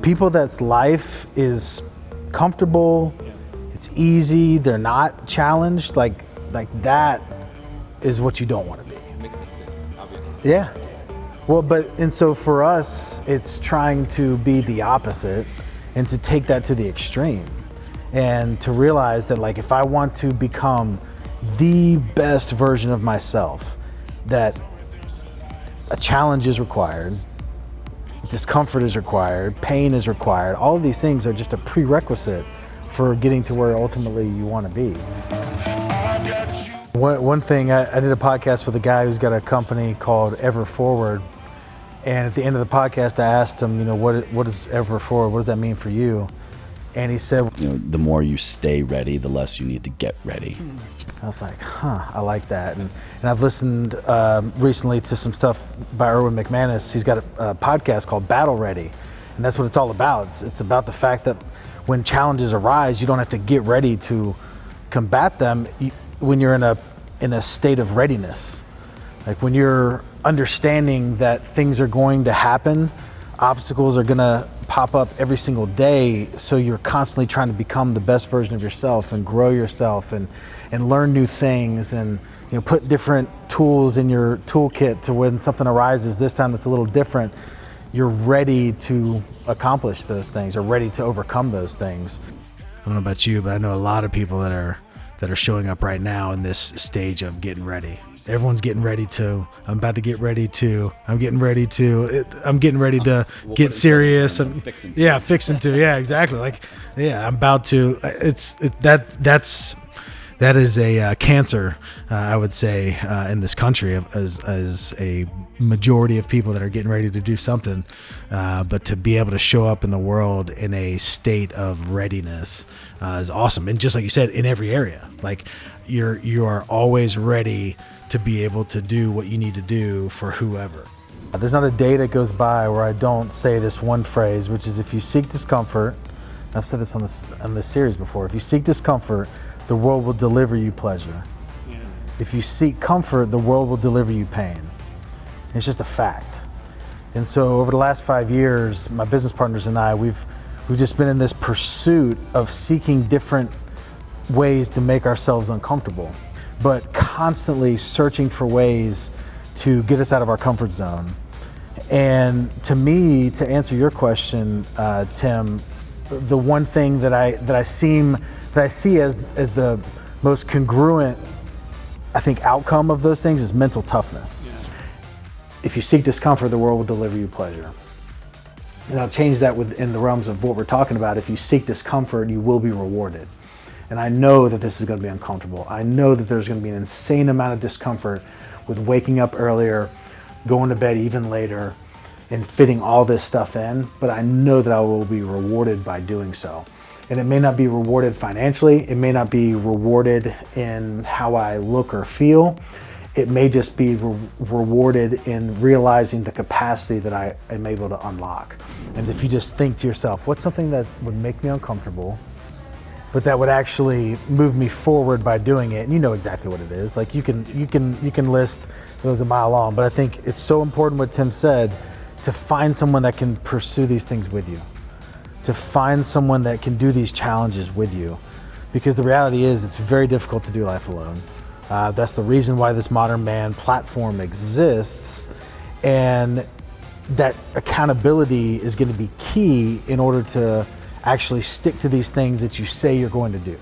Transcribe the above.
People that's life is comfortable, it's easy, they're not challenged, like like that is what you don't want to be. Yeah. Well, but and so for us, it's trying to be the opposite and to take that to the extreme and to realize that like if I want to become the best version of myself, that a challenge is required, discomfort is required, pain is required. All of these things are just a prerequisite for getting to where ultimately you want to be. One, one thing, I, I did a podcast with a guy who's got a company called Ever Forward. And at the end of the podcast, I asked him, you know, what, what is Ever Forward? What does that mean for you? And he said, You know, the more you stay ready, the less you need to get ready. I was like, huh, I like that. And, and I've listened um, recently to some stuff by Erwin McManus. He's got a, a, podcast called Battle Ready. And that's what it's all about. It's, it's about the fact that when challenges arise, you don't have to get ready to combat them you, when you're in a, in a state of readiness. Like when you're understanding that things are going to happen, obstacles are gonna pop up every single day. So you're constantly trying to become the best version of yourself and grow yourself and, and learn new things and you know, put different tools in your toolkit to when something arises this time that's a little different, you're ready to accomplish those things or ready to overcome those things. I don't know about you, but I know a lot of people that are that are showing up right now in this stage of getting ready everyone's getting ready to. I'm about to get ready to. I'm getting ready to. I'm getting ready to we'll get serious. I'm, fixing yeah, fixing to. Yeah, exactly. Like, yeah, I'm about to. It's it, that. That's that is a uh, cancer, uh, I would say, uh, in this country as, as a majority of people that are getting ready to do something. Uh, but to be able to show up in the world in a state of readiness uh, is awesome. And just like you said, in every area, like you're you are always ready to be able to do what you need to do for whoever. There's not a day that goes by where I don't say this one phrase, which is if you seek discomfort, I've said this on this on this series before, if you seek discomfort, the world will deliver you pleasure. Yeah. If you seek comfort, the world will deliver you pain. It's just a fact. And so over the last five years, my business partners and I, we've we've just been in this pursuit of seeking different ways to make ourselves uncomfortable but constantly searching for ways to get us out of our comfort zone. And to me, to answer your question, uh, Tim, the one thing that I that I seem that I see as as the most congruent, I think, outcome of those things is mental toughness. Yeah. If you seek discomfort, the world will deliver you pleasure. And I'll change that within the realms of what we're talking about. If you seek discomfort, you will be rewarded. And I know that this is going to be uncomfortable. I know that there's going to be an insane amount of discomfort with waking up earlier, going to bed even later, and fitting all this stuff in. But I know that I will be rewarded by doing so. And it may not be rewarded financially, it may not be rewarded in how I look or feel. It may just be re rewarded in realizing the capacity that I am able to unlock. And if you just think to yourself, what's something that would make me uncomfortable but that would actually move me forward by doing it. And you know exactly what it is. Like you can you can you can list those a mile long, but I think it's so important what Tim said to find someone that can pursue these things with you. To find someone that can do these challenges with you. Because the reality is it's very difficult to do life alone. Uh, that's the reason why this Modern Man platform exists. And that accountability is going to be key in order to actually stick to these things that you say you're going to do.